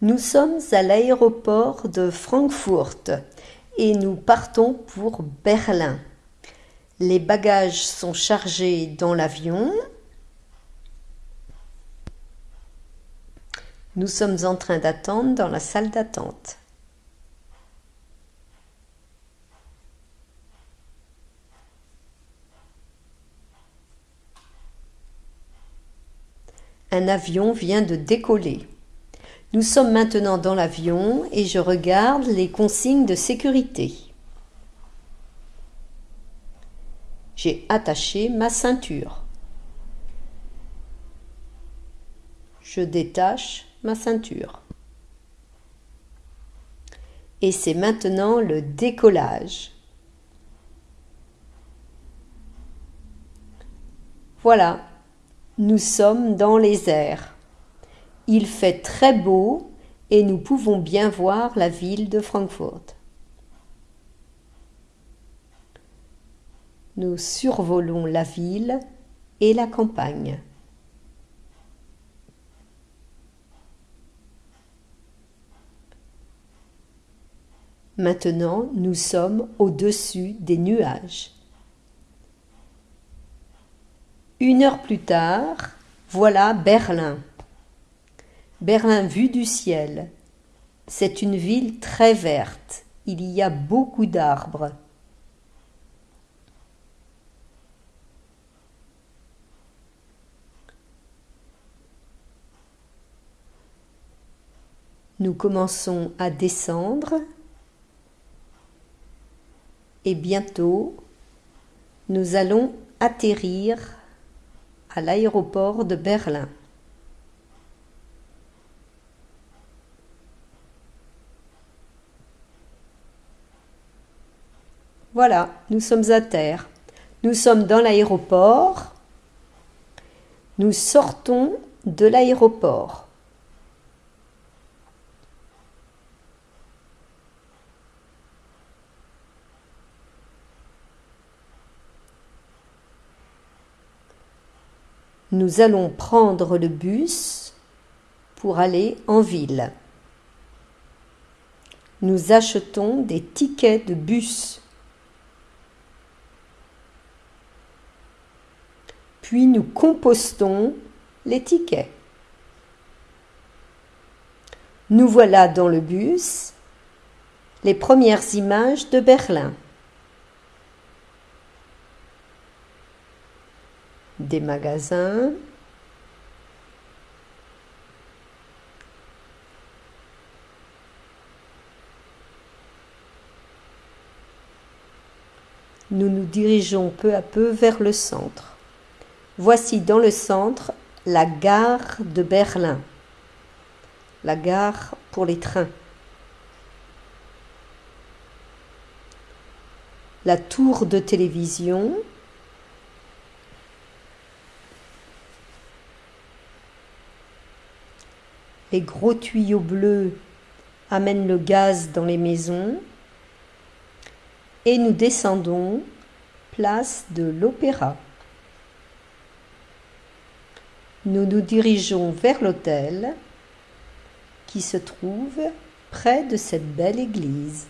Nous sommes à l'aéroport de Francfort et nous partons pour Berlin. Les bagages sont chargés dans l'avion. Nous sommes en train d'attendre dans la salle d'attente. Un avion vient de décoller. Nous sommes maintenant dans l'avion et je regarde les consignes de sécurité. J'ai attaché ma ceinture. Je détache ma ceinture. Et c'est maintenant le décollage. Voilà, nous sommes dans les airs. Il fait très beau et nous pouvons bien voir la ville de Francfort. Nous survolons la ville et la campagne. Maintenant, nous sommes au-dessus des nuages. Une heure plus tard, voilà Berlin. Berlin vue du ciel. C'est une ville très verte. Il y a beaucoup d'arbres. Nous commençons à descendre et bientôt nous allons atterrir à l'aéroport de Berlin. Voilà, nous sommes à terre. Nous sommes dans l'aéroport. Nous sortons de l'aéroport. Nous allons prendre le bus pour aller en ville. Nous achetons des tickets de bus. Puis nous compostons les tickets. Nous voilà dans le bus, les premières images de Berlin. Des magasins, nous nous dirigeons peu à peu vers le centre. Voici dans le centre la gare de Berlin, la gare pour les trains. La tour de télévision, les gros tuyaux bleus amènent le gaz dans les maisons et nous descendons place de l'Opéra. Nous nous dirigeons vers l'hôtel qui se trouve près de cette belle église.